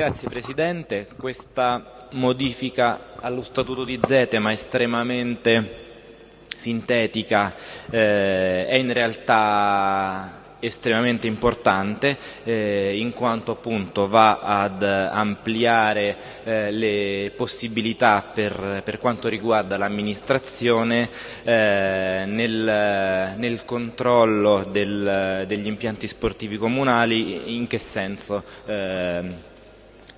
Grazie Presidente, questa modifica allo Statuto di Zetema estremamente sintetica eh, è in realtà estremamente importante eh, in quanto appunto va ad ampliare eh, le possibilità per, per, quanto riguarda l'amministrazione eh, nel, nel, controllo del, degli impianti sportivi comunali in che senso?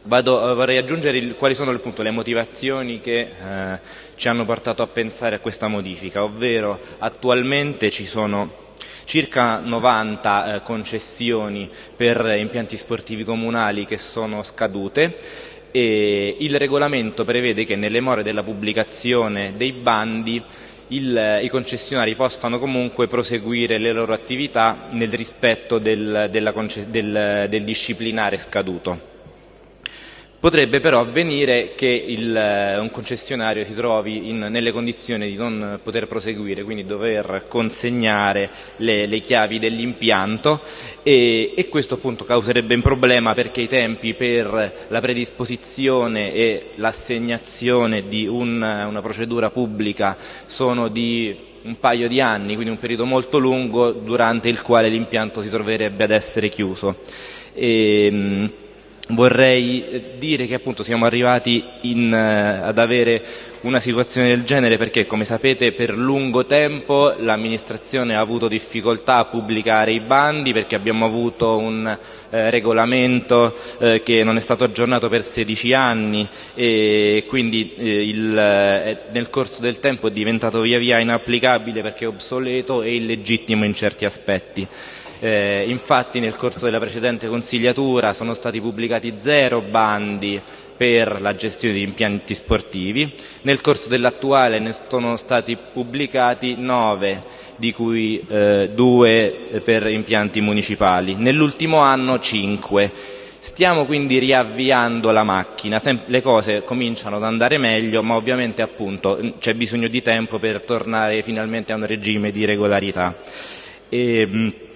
Eh, vado, vorrei aggiungere il, quali sono appunto, le motivazioni che eh, ci hanno portato a pensare a questa modifica, ovvero attualmente ci sono circa 90 eh, concessioni per impianti sportivi comunali che sono scadute e il regolamento prevede che nelle more della pubblicazione dei bandi il, i concessionari possano comunque proseguire le loro attività nel rispetto del, della, del, del disciplinare scaduto. Potrebbe però avvenire che il, eh, un concessionario si trovi in, nelle condizioni di non poter proseguire, quindi dover consegnare le, le chiavi dell'impianto e, e, questo appunto causerebbe un problema perché i tempi per la predisposizione e l'assegnazione di un, una procedura pubblica sono di un paio di anni, quindi un periodo molto lungo durante il quale l'impianto si troverebbe ad essere chiuso. E, vorrei eh, dire che appunto siamo arrivati in, uh, ad avere una situazione del genere perché come sapete per lungo tempo l'amministrazione ha avuto difficoltà a pubblicare i bandi perché abbiamo avuto un uh, regolamento uh, che non è stato aggiornato per 16 anni e quindi il, nel corso del tempo è diventato via via inapplicabile perché obsoleto e illegittimo in certi aspetti. Eh, infatti nel corso della precedente consigliatura sono stati pubblicati zero bandi per la gestione di impianti sportivi, nel corso dell'attuale ne sono stati pubblicati nove, di cui eh, due per impianti municipali, nell'ultimo anno cinque. Stiamo quindi riavviando la macchina, le cose cominciano ad andare meglio, ma ovviamente c'è bisogno di tempo per tornare finalmente a un regime di regolarità. E,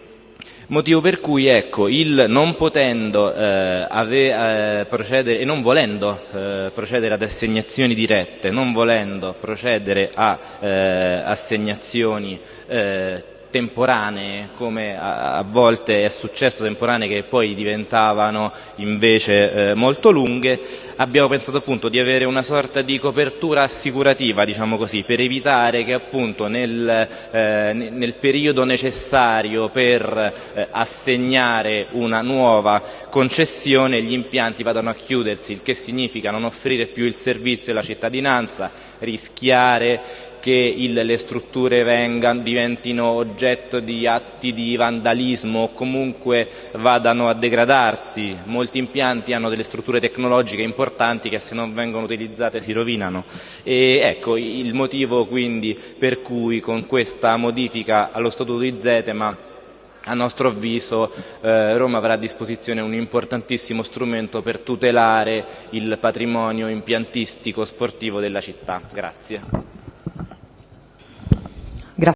Motivo per cui ecco, il non potendo eh, ave, eh, procedere e non volendo eh, procedere ad assegnazioni dirette, non volendo procedere a eh, assegnazioni eh, temporanee, come a, a, volte è successo, temporanee che poi diventavano invece eh, molto lunghe, abbiamo pensato appunto di avere una sorta di copertura assicurativa, diciamo così, per evitare che appunto nel, eh, nel periodo necessario per eh, assegnare una nuova concessione gli impianti vadano a chiudersi, il che significa non offrire più il servizio alla cittadinanza, rischiare che il, le strutture vengano, diventino oggetto di atti di vandalismo o comunque vadano a degradarsi. Molti impianti hanno delle strutture tecnologiche importanti che se non vengono utilizzate si rovinano. E ecco il motivo quindi per cui con questa modifica allo Statuto di Zetema a nostro avviso eh, Roma avrà a disposizione un importantissimo strumento per tutelare il patrimonio impiantistico sportivo della città. Grazie.